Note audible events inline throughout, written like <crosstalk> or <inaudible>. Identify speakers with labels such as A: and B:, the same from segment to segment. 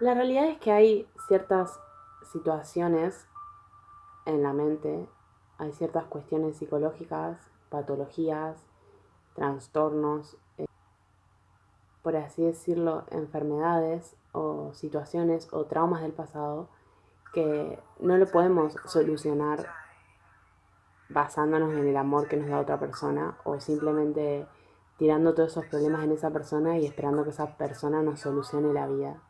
A: La realidad es que hay ciertas situaciones en la mente, hay ciertas cuestiones psicológicas, patologías, trastornos, eh, por así decirlo, enfermedades o situaciones o traumas del pasado que no lo podemos solucionar basándonos en el amor que nos da otra persona o simplemente tirando todos esos problemas en esa persona y esperando que esa persona nos solucione la vida.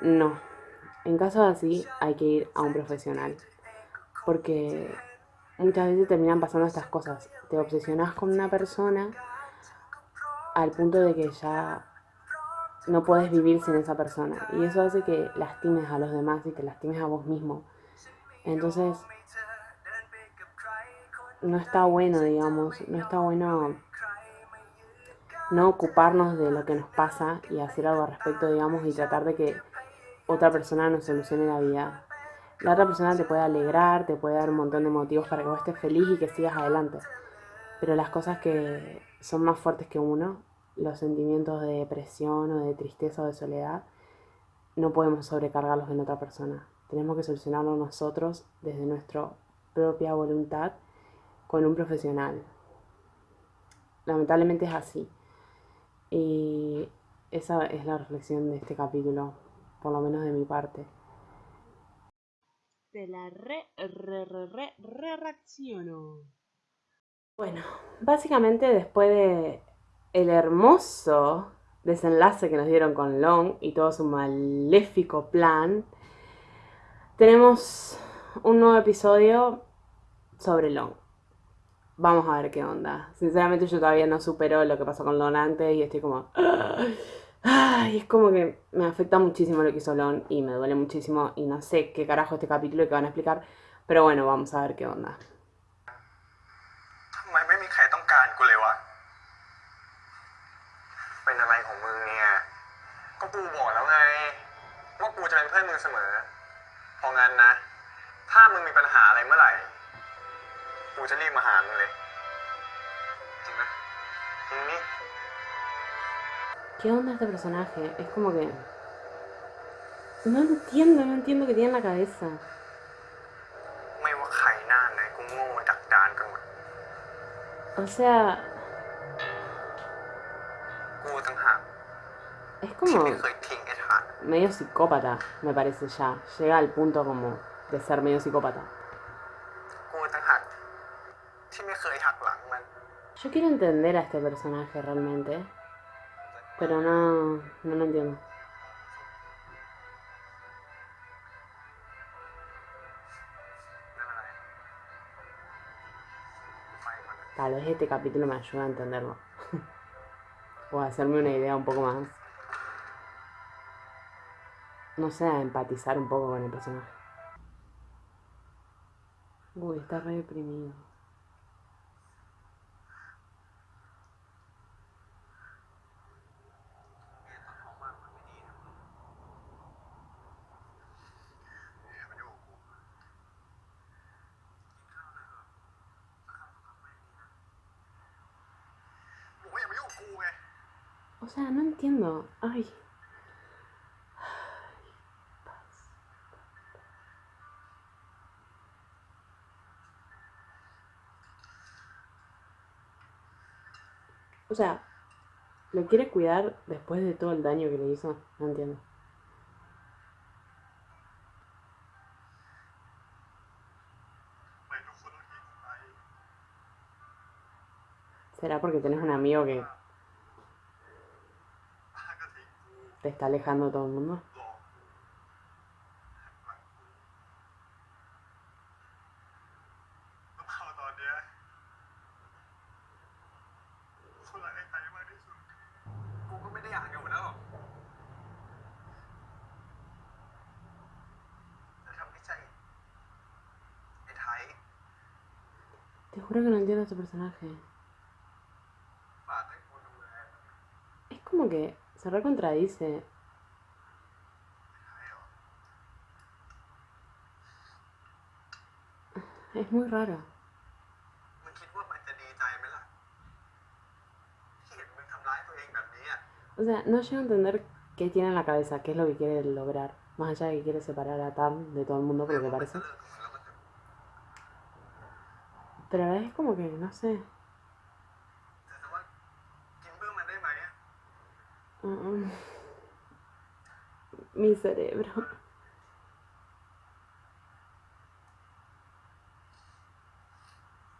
A: No. En casos así hay que ir a un profesional. Porque muchas veces terminan pasando estas cosas. Te obsesionas con una persona al punto de que ya no puedes vivir sin esa persona. Y eso hace que lastimes a los demás y te lastimes a vos mismo. Entonces, no está bueno, digamos, no está bueno no ocuparnos de lo que nos pasa y hacer algo al respecto, digamos, y tratar de que otra persona nos solucione la vida. La otra persona te puede alegrar, te puede dar un montón de motivos para que vos estés feliz y que sigas adelante. Pero las cosas que son más fuertes que uno, los sentimientos de depresión o de tristeza o de soledad, no podemos sobrecargarlos en otra persona. Tenemos que solucionarlo nosotros desde nuestra propia voluntad con un profesional. Lamentablemente es así. Y esa es la reflexión de este capítulo, por lo menos de mi parte. Te la re, re, re, re, re reacciono. Bueno, básicamente después de el hermoso desenlace que nos dieron con Long y todo su maléfico plan, tenemos un nuevo episodio sobre Long. Vamos a ver qué onda. Sinceramente yo todavía no supero lo que pasó con Lon antes y estoy como... Ay, es como que me afecta muchísimo lo que hizo Lon y me duele muchísimo y no sé qué carajo este capítulo que van a explicar, pero bueno, vamos a ver qué onda.
B: ทำไมไม่มีใครต้องการกูเลยวะ เป็นอะไรของมึงเนี่ย ก็กูบอกแล้วไง ว่ากูจะเป็นเพื่อนมึงเสมอ เพราะงั้นนะ ถ้ามึงมีปัญหาอะไรเมื่อไหร่ กูจะรีบมาหามึงเลย จริงนะจริงนี่
A: ¿Qué onda este personaje? Es como que... No entiendo, no entiendo qué tiene en la cabeza. O sea... Es como... Medio psicópata, me parece ya. Llega al punto como de ser medio psicópata. Yo quiero entender a este personaje realmente.
B: Pero
A: no, no lo entiendo. Tal vez este capítulo me ayude a entenderlo. <laughs> o a hacerme una idea un poco más. No sé, a empatizar un poco con el personaje. Uy, está re deprimido. O sea, no entiendo. Ay. O sea, ¿lo quiere cuidar después de todo el daño que le hizo? No entiendo. ¿Será porque tenés un amigo que te está alejando todo el mundo. Este personaje. Es como que se recontradice. Es muy raro. O sea, no llego a entender ¿Qué tiene en la cabeza? ¿Qué es lo que quiere lograr? Más allá de que quiere separar a Tam de todo el mundo, por lo que parece. Pero a la vez es como que, no sé. <laughs> Mi cerebro.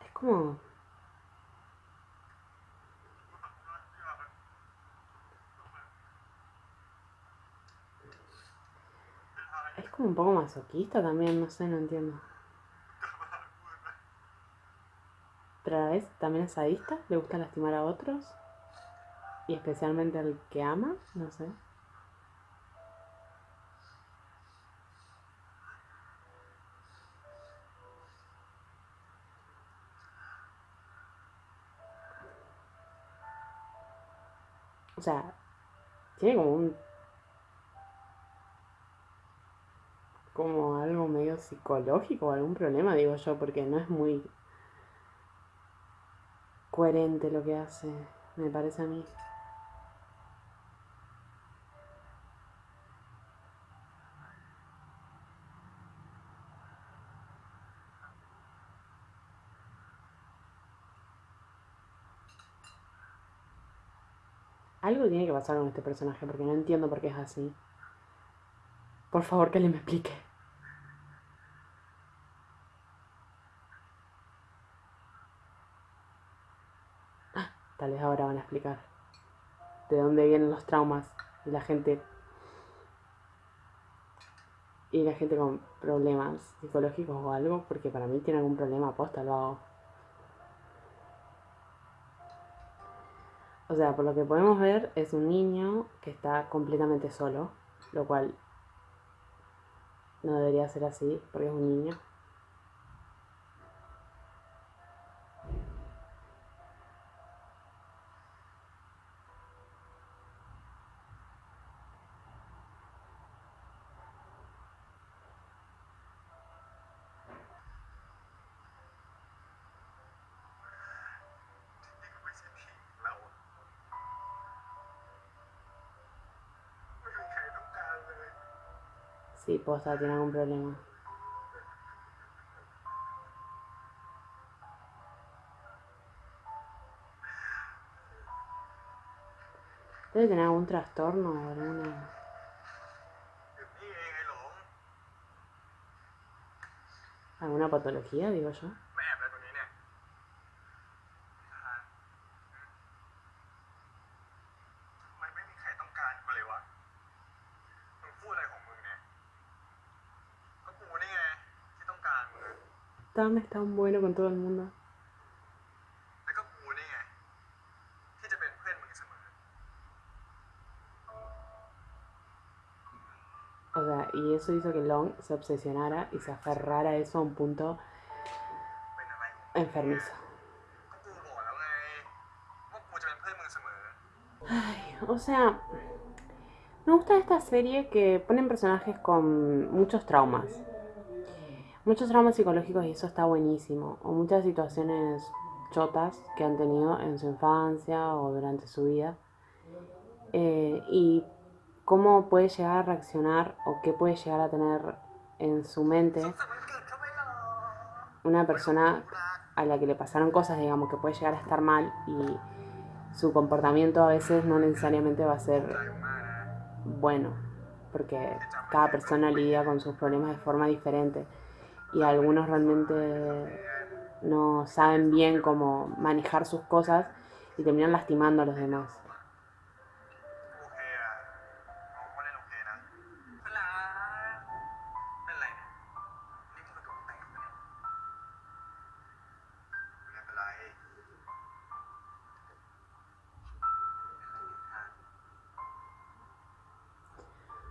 A: Es como...
B: Es
A: como un poco masoquista también, no sé, no entiendo. También es sadista, le gusta lastimar a otros. Y especialmente al que ama, no sé. O sea, tiene como un... como algo medio psicológico algún problema, digo yo, porque no es muy coherente lo que hace, me parece a mí. Algo tiene que pasar con este personaje porque no entiendo por qué es así. Por favor, que alguien me explique. Ah, tal vez ahora van a de dónde vienen los traumas y la gente y la gente con problemas psicológicos o algo, porque para mí tiene algún problema aposta, lo hago. O sea, por lo que podemos ver, es un niño que está completamente solo, lo cual no debería ser así, porque es un niño. Sí, posta, tiene algún problema. Debe tener algún trastorno alguna. alguna patología, digo yo. Tom es tan bueno con todo el mundo. O sea, y eso hizo que Long se obsesionara y se aferrara a eso a un punto
B: enfermizo.
A: O sea, me gusta esta serie que ponen personajes con muchos traumas muchos traumas psicológicos y eso está buenísimo, o muchas situaciones chotas que han tenido en su infancia o durante su vida, eh, y cómo puede llegar a reaccionar o qué puede llegar a tener en su mente una persona a la que le pasaron cosas, digamos, que puede llegar a estar mal y su comportamiento a veces no necesariamente va a ser bueno, porque cada persona lidia con sus problemas de forma diferente y algunos realmente no saben bien cómo manejar sus cosas
B: y terminan
A: lastimando a los demás.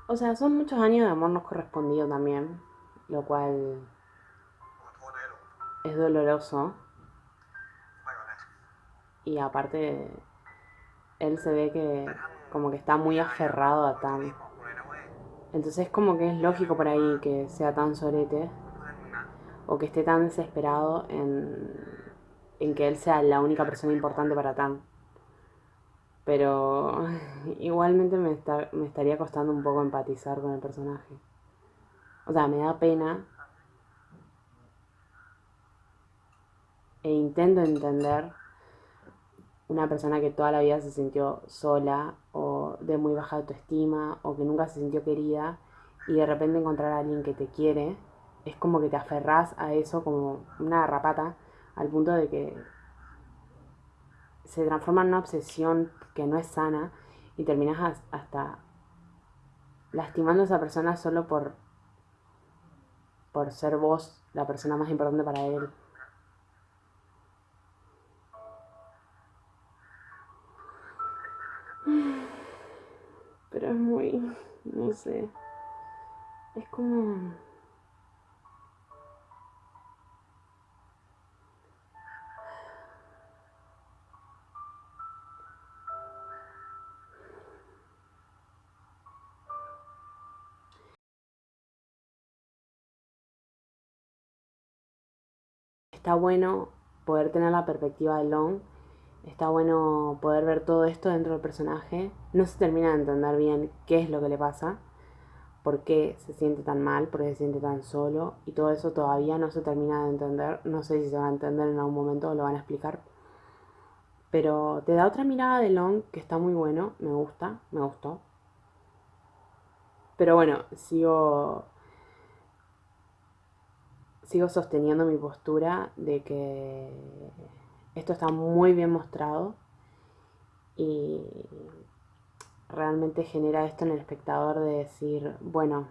A: O sea, son muchos años de amor no correspondido también, lo cual es doloroso. Y aparte, él se ve que como que está muy aferrado a Tam. Entonces es como que es lógico por ahí que sea tan sorete o que esté tan desesperado en, en que él sea la única persona importante para Tam. Pero <laughs> igualmente me, está, me estaría costando un poco empatizar con el personaje. O sea, me da pena E intento entender una persona que toda la vida se sintió sola o de muy baja autoestima o que nunca se sintió querida y de repente encontrar a alguien que te quiere, es como que te aferrás a eso como una garrapata al punto de que se transforma en una obsesión que no es sana y terminas hasta lastimando a esa persona solo por, por ser vos la persona más importante para él. Es muy, no sé, es como... está bueno poder tener la perspectiva de Long, está bueno poder ver todo esto dentro del personaje. No se termina de entender bien qué es lo que le pasa, por qué se siente tan mal, por qué se siente tan solo, y todo eso todavía no se termina de entender. No sé si se va a entender en algún momento o lo van a explicar. Pero te da otra mirada de Long que está muy bueno, me gusta, me gustó. Pero bueno, sigo sigo sosteniendo mi postura de que esto está muy bien mostrado y realmente genera esto en el espectador de decir, bueno,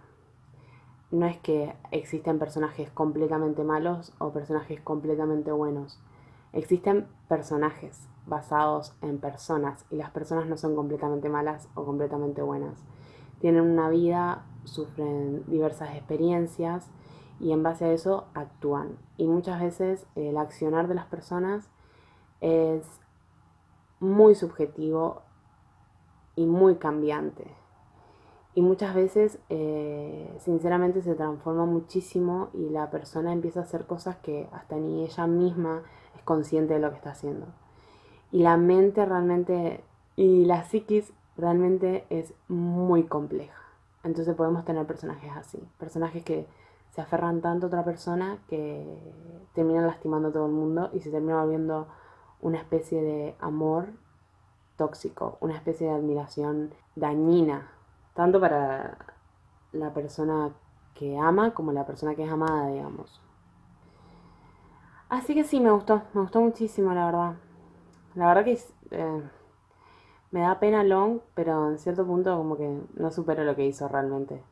A: no es que existen personajes completamente malos o personajes completamente buenos. Existen personajes basados en personas y las personas no son completamente malas o completamente buenas. Tienen una vida, sufren diversas experiencias y en base a eso actúan. Y muchas veces el accionar de las personas es muy subjetivo y muy cambiante. Y muchas veces, eh, sinceramente, se transforma muchísimo y la persona empieza a hacer cosas que hasta ni ella misma es consciente de lo que está haciendo. Y la mente realmente, y la psiquis realmente es muy compleja. Entonces podemos tener personajes así, personajes que se aferran tanto a otra persona que terminan lastimando a todo el mundo y se termina volviendo una especie de amor tóxico, una especie de admiración dañina, tanto para la persona que ama como la persona que es amada, digamos. Así que sí, me gustó, me gustó muchísimo, la verdad. La verdad que eh, me da pena Long, pero en cierto punto como que no supero lo que hizo realmente.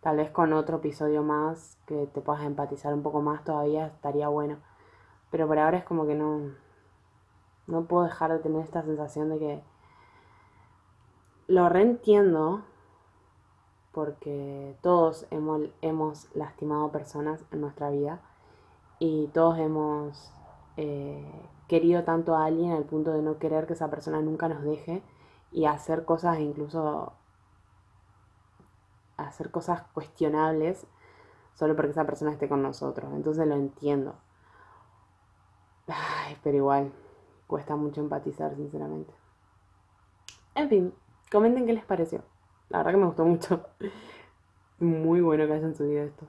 A: Tal vez con otro episodio más que te puedas empatizar un poco más todavía estaría bueno. Pero por ahora es como que no. No puedo dejar de tener esta sensación de que. Lo reentiendo. Porque todos hemos, hemos lastimado personas en nuestra vida. Y todos hemos eh, querido tanto a alguien al punto de no querer que esa persona nunca nos deje. Y hacer cosas incluso hacer cosas cuestionables solo porque esa persona esté con nosotros. Entonces lo entiendo. Pero igual, cuesta mucho empatizar, sinceramente. En fin, comenten qué les pareció. La verdad que me gustó mucho. <laughs> Muy bueno que hayan subido esto.